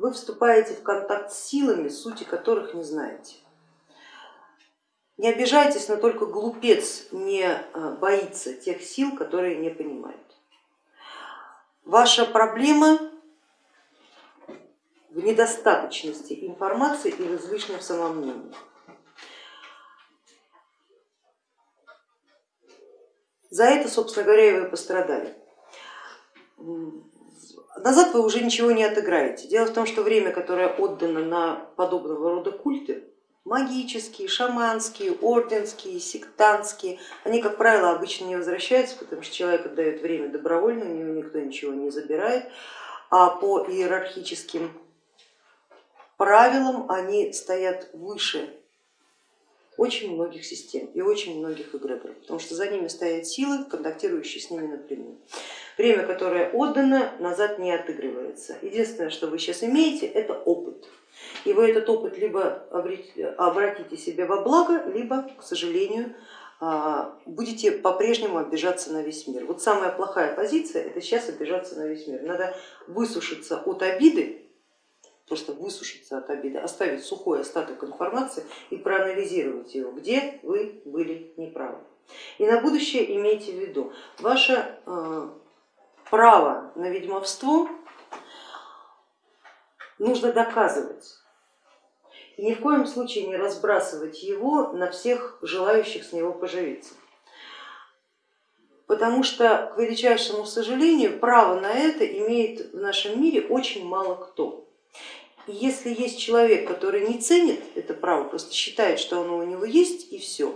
вы вступаете в контакт с силами, сути которых не знаете. Не обижайтесь, но только глупец не э, боится тех сил, которые не понимает. Ваша проблема в недостаточности информации и в излишнем самомнении. За это, собственно говоря, вы пострадали. Назад вы уже ничего не отыграете. Дело в том, что время, которое отдано на подобного рода культы, магические, шаманские, орденские, сектантские, они, как правило, обычно не возвращаются, потому что человек отдает время добровольно, у него никто ничего не забирает, а по иерархическим правилам они стоят выше очень многих систем и очень многих эгрегоров, потому что за ними стоят силы, контактирующие с ними напрямую. Время, которое отдано, назад не отыгрывается. Единственное, что вы сейчас имеете, это опыт. И вы этот опыт либо обратите себе во благо, либо, к сожалению, а, будете по-прежнему обижаться на весь мир. Вот самая плохая позиция это сейчас обижаться на весь мир. Надо высушиться от обиды просто высушиться от обиды, оставить сухой остаток информации и проанализировать его, где вы были неправы. И на будущее имейте в виду, ваше э, право на ведьмовство нужно доказывать. И ни в коем случае не разбрасывать его на всех желающих с него поживиться. Потому что, к величайшему сожалению, право на это имеет в нашем мире очень мало кто. И если есть человек, который не ценит это право, просто считает, что оно у него есть и все,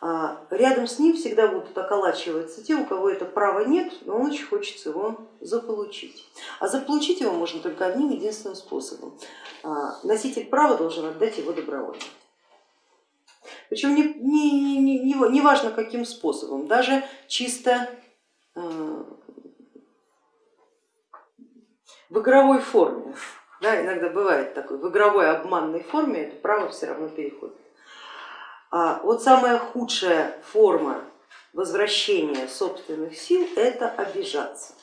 а, рядом с ним всегда будут околачиваться те, у кого это права нет, но он очень хочется его заполучить. А заполучить его можно только одним единственным способом. А, носитель права должен отдать его добровольно. Причем не, не, не, не, не важно каким способом, даже чисто э, в игровой форме. Да, иногда бывает такой, в игровой обманной форме это право все равно переходит. А вот самая худшая форма возвращения собственных сил это обижаться.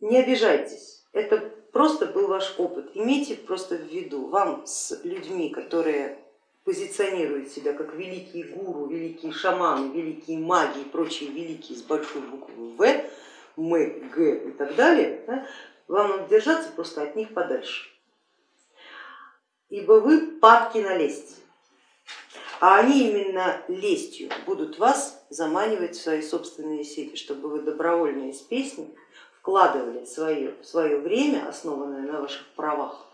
Не обижайтесь, это просто был ваш опыт. Имейте просто в виду, вам с людьми, которые позиционируют себя как великие гуру, великие шаманы, великие маги и прочие великие с большой буквы В, мы, г и так далее, да, вам надо держаться просто от них подальше, ибо вы падки на лесть, а они именно лестью будут вас заманивать в свои собственные сети, чтобы вы добровольно из песни вкладывали свое, свое время, основанное на ваших правах,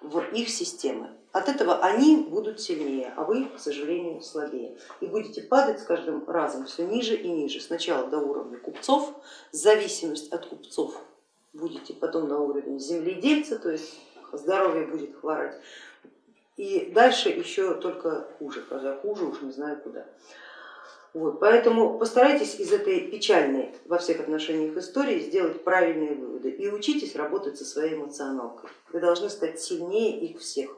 в их системы. От этого они будут сильнее, а вы, к сожалению, слабее. И будете падать с каждым разом все ниже и ниже. Сначала до уровня купцов, зависимость от купцов будете потом на уровень земледельца, то есть здоровье будет хворать. И дальше еще только хуже, когда хуже уж не знаю куда. Вот, поэтому постарайтесь из этой печальной во всех отношениях истории сделать правильные выводы и учитесь работать со своей эмоционалкой. Вы должны стать сильнее их всех.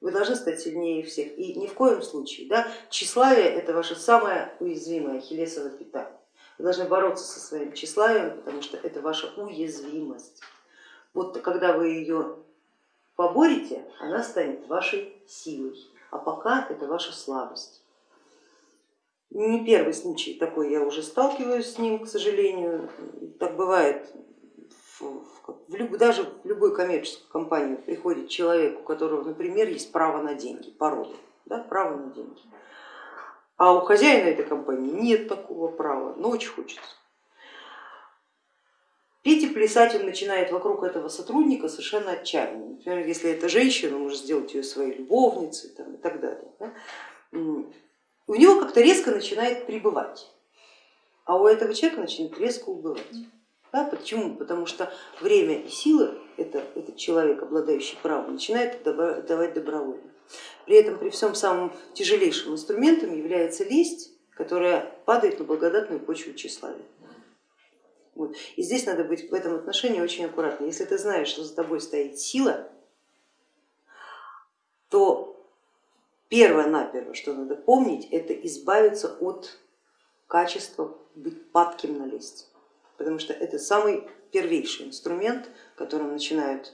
Вы должны стать сильнее их всех. И ни в коем случае, да, тщеславие это ваша самая уязвимая хилесова пята. Вы должны бороться со своим тщеславием, потому что это ваша уязвимость. Вот когда вы ее поборете, она станет вашей силой, а пока это ваша слабость. Не первый случай такой, я уже сталкиваюсь с ним, к сожалению. Так бывает, в, в, даже в любую коммерческую компанию приходит человек, у которого, например, есть право на деньги, пароли, да, право на деньги. А у хозяина этой компании нет такого права, но очень хочется. Петь и плясать начинает вокруг этого сотрудника совершенно отчаянно. Например, если это женщина, он может сделать ее своей любовницей там, и так далее. Да? У него как-то резко начинает прибывать, а у этого человека начинает резко убывать. Да, почему? Потому что время и силы это, этот человек, обладающий правом, начинает давать добровольно. При этом при всем самым тяжелейшим инструментом является лесть, которая падает на благодатную почву тщеславия. Вот. И здесь надо быть в этом отношении очень аккуратным. Если ты знаешь, что за тобой стоит сила, то Первое наперво, что надо помнить, это избавиться от качества быть падким на лесть. потому что это самый первейший инструмент, которым начинают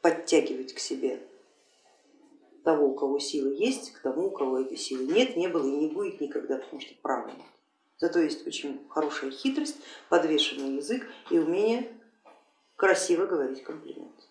подтягивать к себе того, у кого силы есть, к тому, у кого этой силы нет, не было и не будет никогда, потому что права нет. Зато есть очень хорошая хитрость, подвешенный язык и умение красиво говорить комплименты.